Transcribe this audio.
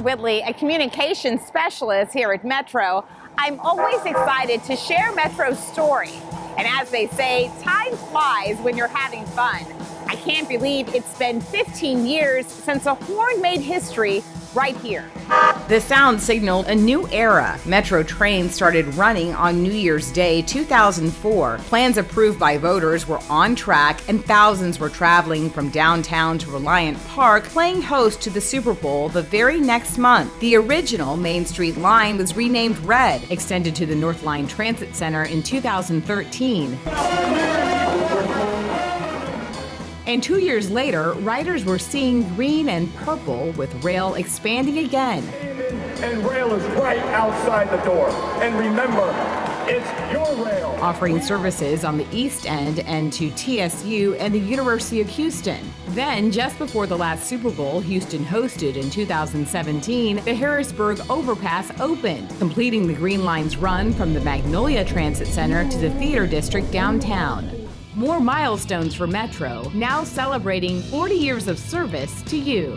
Whitley, a communications specialist here at Metro. I'm always excited to share Metro's story. And as they say, time flies when you're having fun. I can't believe it's been 15 years since a horn made history right here. The sound signaled a new era. Metro trains started running on New Year's Day 2004. Plans approved by voters were on track, and thousands were traveling from downtown to Reliant Park, playing host to the Super Bowl the very next month. The original Main Street line was renamed Red, extended to the North Line Transit Center in 2013. And two years later, riders were seeing green and purple with rail expanding again. And rail is right outside the door. And remember, it's your rail. Offering services on the East End and to TSU and the University of Houston. Then, just before the last Super Bowl Houston hosted in 2017, the Harrisburg Overpass opened, completing the Green Line's run from the Magnolia Transit Center to the Theater District downtown. More milestones for Metro, now celebrating 40 years of service to you.